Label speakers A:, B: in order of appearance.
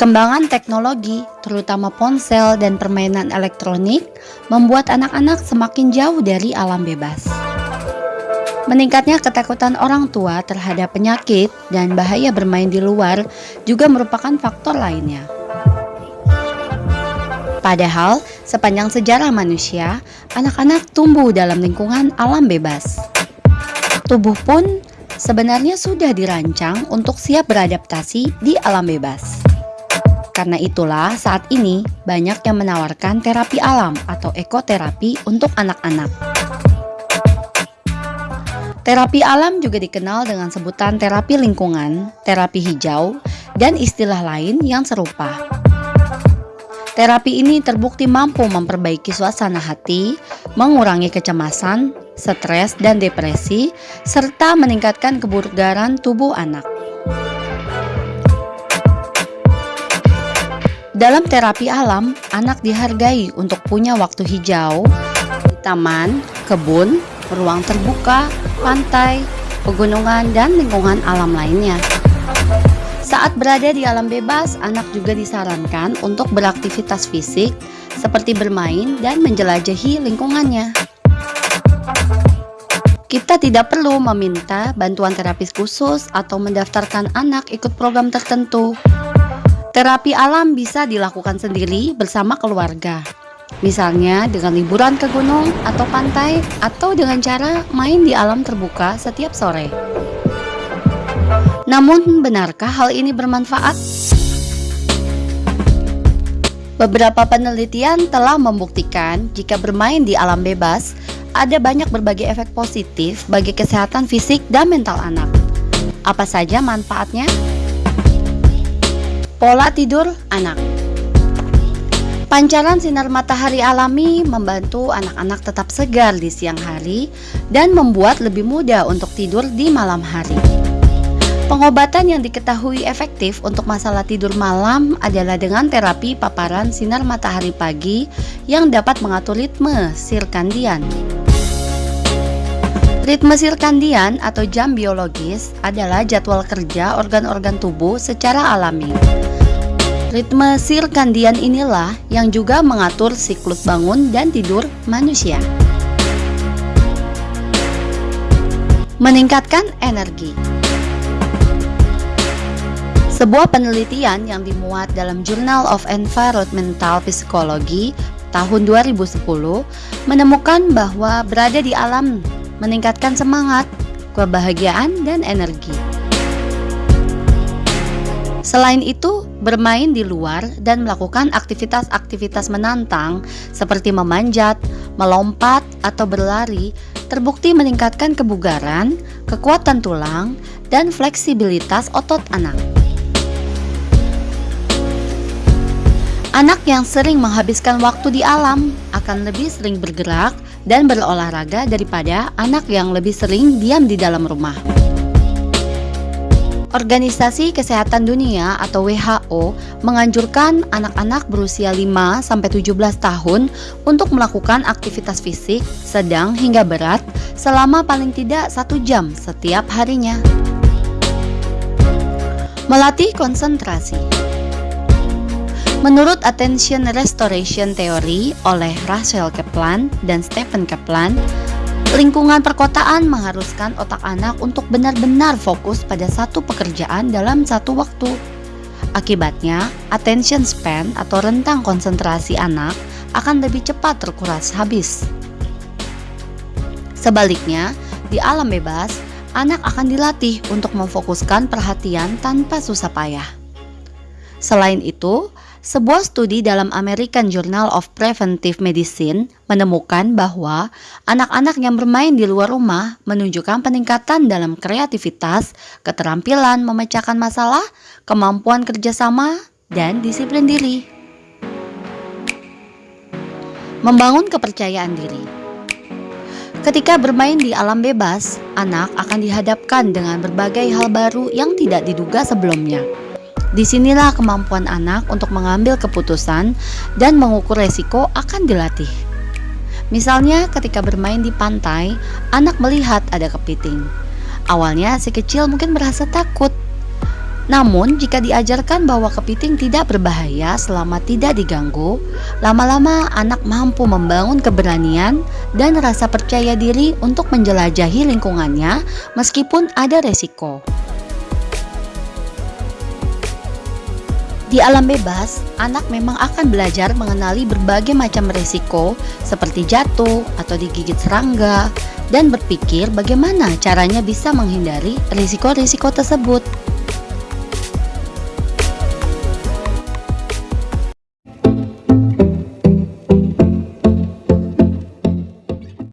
A: Perkembangan teknologi, terutama ponsel dan permainan elektronik, membuat anak-anak semakin jauh dari alam bebas. Meningkatnya ketakutan orang tua terhadap penyakit dan bahaya bermain di luar juga merupakan faktor lainnya. Padahal, sepanjang sejarah manusia, anak-anak tumbuh dalam lingkungan alam bebas. Tubuh pun sebenarnya sudah dirancang untuk siap beradaptasi di alam bebas. Karena itulah saat ini banyak yang menawarkan terapi alam atau ekoterapi untuk anak-anak. Terapi alam juga dikenal dengan sebutan terapi lingkungan, terapi hijau, dan istilah lain yang serupa. Terapi ini terbukti mampu memperbaiki suasana hati, mengurangi kecemasan, stres, dan depresi, serta meningkatkan kebugaran tubuh anak. Dalam terapi alam, anak dihargai untuk punya waktu hijau di taman, kebun, ruang terbuka, pantai, pegunungan, dan lingkungan alam lainnya. Saat berada di alam bebas, anak juga disarankan untuk beraktivitas fisik seperti bermain dan menjelajahi lingkungannya. Kita tidak perlu meminta bantuan terapis khusus atau mendaftarkan anak ikut program tertentu. Terapi alam bisa dilakukan sendiri bersama keluarga. Misalnya dengan liburan ke gunung atau pantai atau dengan cara main di alam terbuka setiap sore. Namun benarkah hal ini bermanfaat? Beberapa penelitian telah membuktikan jika bermain di alam bebas ada banyak berbagai efek positif bagi kesehatan fisik dan mental anak. Apa saja manfaatnya? Pola tidur anak Pancaran sinar matahari alami membantu anak-anak tetap segar di siang hari dan membuat lebih mudah untuk tidur di malam hari. Pengobatan yang diketahui efektif untuk masalah tidur malam adalah dengan terapi paparan sinar matahari pagi yang dapat mengatur ritme sirkandian. Ritme sirkandian atau jam biologis adalah jadwal kerja organ-organ tubuh secara alami. Ritme sirkandian inilah yang juga mengatur siklus bangun dan tidur manusia. Meningkatkan energi. Sebuah penelitian yang dimuat dalam Journal of Environmental Psychology tahun 2010 menemukan bahwa berada di alam meningkatkan semangat, kebahagiaan, dan energi. Selain itu, bermain di luar dan melakukan aktivitas-aktivitas menantang seperti memanjat, melompat, atau berlari terbukti meningkatkan kebugaran, kekuatan tulang, dan fleksibilitas otot anak. Anak yang sering menghabiskan waktu di alam akan lebih sering bergerak dan berolahraga daripada anak yang lebih sering diam di dalam rumah. Organisasi Kesehatan Dunia atau WHO menganjurkan anak-anak berusia 5 17 tahun untuk melakukan aktivitas fisik sedang hingga berat selama paling tidak satu jam setiap harinya. Melatih konsentrasi. Menurut Attention Restoration Theory oleh Rachel Kaplan dan Stephen Kaplan, lingkungan perkotaan mengharuskan otak anak untuk benar-benar fokus pada satu pekerjaan dalam satu waktu. Akibatnya, attention span atau rentang konsentrasi anak akan lebih cepat terkuras habis. Sebaliknya, di alam bebas, anak akan dilatih untuk memfokuskan perhatian tanpa susah payah. Selain itu, sebuah studi dalam American Journal of Preventive Medicine menemukan bahwa anak-anak yang bermain di luar rumah menunjukkan peningkatan dalam kreativitas, keterampilan memecahkan masalah, kemampuan kerjasama, dan disiplin diri. Membangun kepercayaan diri. Ketika bermain di alam bebas, anak akan dihadapkan dengan berbagai hal baru yang tidak diduga sebelumnya. Di sinilah kemampuan anak untuk mengambil keputusan dan mengukur resiko akan dilatih. Misalnya ketika bermain di pantai, anak melihat ada kepiting. Awalnya si kecil mungkin merasa takut. Namun, jika diajarkan bahwa kepiting tidak berbahaya selama tidak diganggu, lama-lama anak mampu membangun keberanian dan rasa percaya diri untuk menjelajahi lingkungannya meskipun ada resiko. Di alam bebas, anak memang akan belajar mengenali berbagai macam resiko seperti jatuh atau digigit serangga dan berpikir bagaimana caranya bisa menghindari risiko-risiko tersebut.